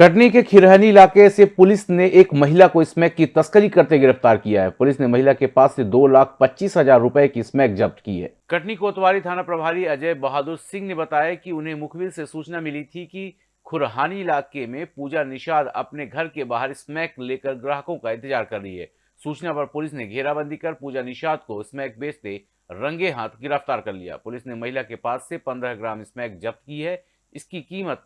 कटनी के खिरहनी इलाके से पुलिस ने एक महिला को स्मैक की तस्करी करते गिरफ़्तार किया है। पुलिस ने महिला के पास से दो लाख पच्चीस हज़ार रुपए की स्मैक जब्त की है। कटनी कोतवाली थाना प्रभारी अजय बहादुर सिंह ने बताया कि उन्हें मुखबिर से सूचना मिली थी कि खुरहानी इलाके में पूजा निषाद अपने घर के बाहर स्मैक लेकर ग्राहकों का इंतज़ार कर रही है। सूचना पर पुलिस ने घेराबंदी कर पूजा निषाद को स्मैक बेचते रंगे हाथ गिरफ़्तार कर लिया। पुलिस ने महिला के पास से 15 ग्राम स्मैक जब्त की है। इसकी कीमत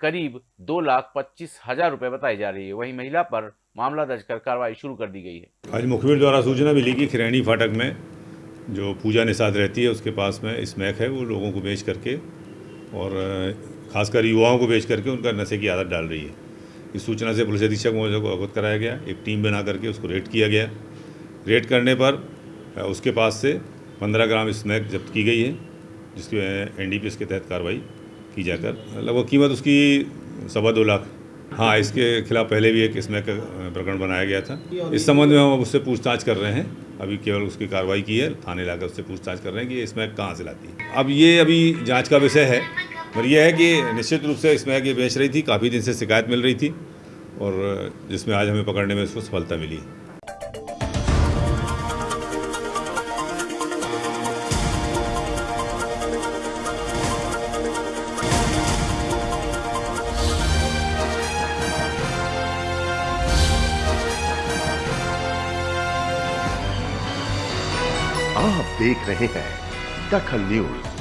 करीब दो लाख पच्चीस हज़ार रुपए बताई जा रही है। वहीं महिला पर मामला दर्ज कर कार्रवाई शुरू कर दी गई है। आज मुखबिर द्वारा सूचना मिली कि खिरैनी फाटक में जो पूजा निषाद रहती है, उसके पास में स्मैक है, वो लोगों को बेच करके और खासकर युवाओं को बेच करके उनका नशे की आदत डाल रही है। इस सूचना से पुलिस अधीक्षक महोदय को अवगत कराया गया। एक टीम बना करके उसको रेड किया गया। रेड करने पर उसके पास से पंद्रह ग्राम स्मैक जब्त की गई है, जिसके एन के तहत कार्रवाई की जाकर। लगभग कीमत उसकी सवा दो लाख। हाँ इसके खिलाफ पहले भी एक स्मैक प्रकरण बनाया गया था। इस संबंध में हम उससे पूछताछ कर रहे हैं। अभी केवल उसकी कार्रवाई की है। थाने लाकर उससे पूछताछ कर रहे हैं कि ये स्मैक कहाँ से लाती है। अब ये अभी जाँच का विषय है। पर यह है कि निश्चित रूप से स्मैक ये बेच रही थी। काफ़ी दिन से शिकायत मिल रही थी। और जिसमें आज हमें पकड़ने में उसको सफलता मिली। आप देख रहे हैं दखल न्यूज़।